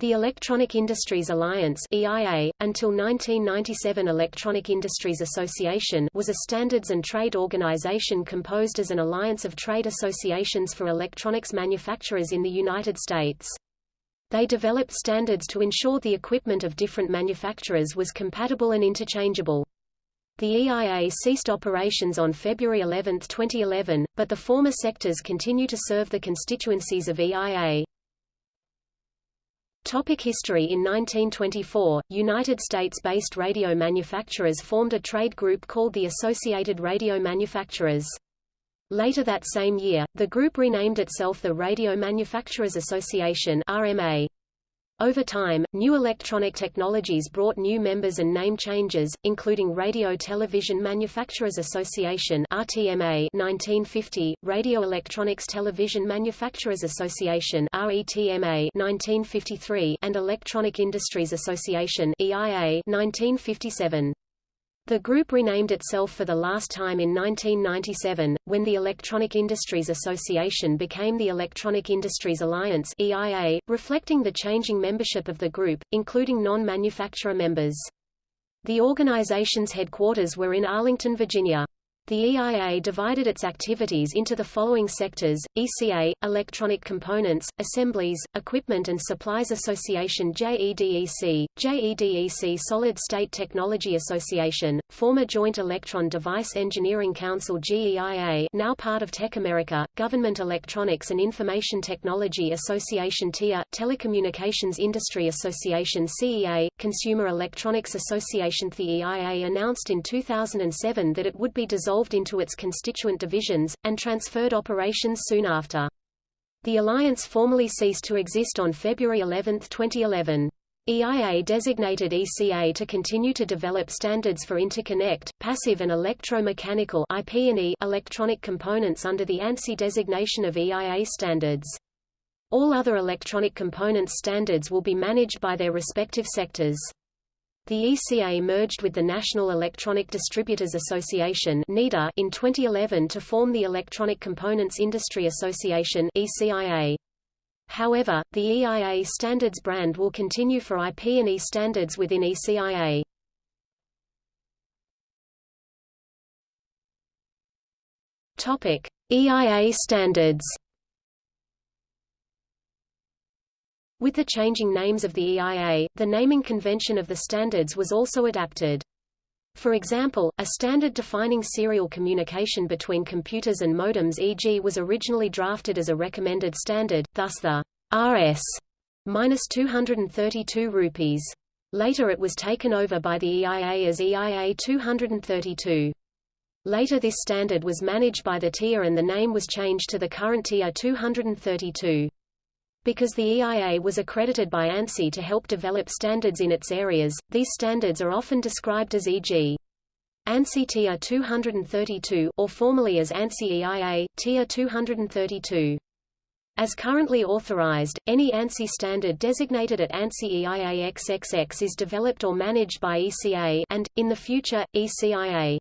The Electronic Industries Alliance EIA, until 1997 Electronic Industries Association was a standards and trade organization composed as an alliance of trade associations for electronics manufacturers in the United States. They developed standards to ensure the equipment of different manufacturers was compatible and interchangeable. The EIA ceased operations on February 11, 2011, but the former sectors continue to serve the constituencies of EIA. Topic history In 1924, United States-based radio manufacturers formed a trade group called the Associated Radio Manufacturers. Later that same year, the group renamed itself the Radio Manufacturers Association RMA. Over time, new electronic technologies brought new members and name changes, including Radio Television Manufacturers Association RTMA 1950, Radio Electronics Television Manufacturers Association RETMA 1953, and Electronic Industries Association EIA 1957. The group renamed itself for the last time in 1997, when the Electronic Industries Association became the Electronic Industries Alliance EIA, reflecting the changing membership of the group, including non-manufacturer members. The organization's headquarters were in Arlington, Virginia. The EIA divided its activities into the following sectors, ECA, Electronic Components, Assemblies, Equipment and Supplies Association JEDEC, JEDEC Solid State Technology Association, former Joint Electron Device Engineering Council GEIA now part of TechAmerica, Government Electronics and Information Technology Association TIA, Telecommunications Industry Association CEA, Consumer Electronics Association The EIA announced in 2007 that it would be dissolved dissolved into its constituent divisions, and transferred operations soon after. The alliance formally ceased to exist on February 11, 2011. EIA designated ECA to continue to develop standards for interconnect, passive and electromechanical IP&E electronic components under the ANSI designation of EIA standards. All other electronic components standards will be managed by their respective sectors. The ECA merged with the National Electronic Distributors Association in 2011 to form the Electronic Components Industry Association ECIA. However, the EIA standards brand will continue for IP&E standards within ECIA. Topic: EIA standards With the changing names of the EIA, the naming convention of the standards was also adapted. For example, a standard defining serial communication between computers and modems e.g. was originally drafted as a recommended standard, thus the RS 232 rupees. Later it was taken over by the EIA as EIA 232. Later this standard was managed by the TIA and the name was changed to the current TIA 232. Because the EIA was accredited by ANSI to help develop standards in its areas, these standards are often described as e.g. ANSI TIA 232 or formally as ANSI EIA, TIA 232. As currently authorized, any ANSI standard designated at ANSI EIA XXX is developed or managed by ECA and, in the future, ECIA.